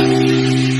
Música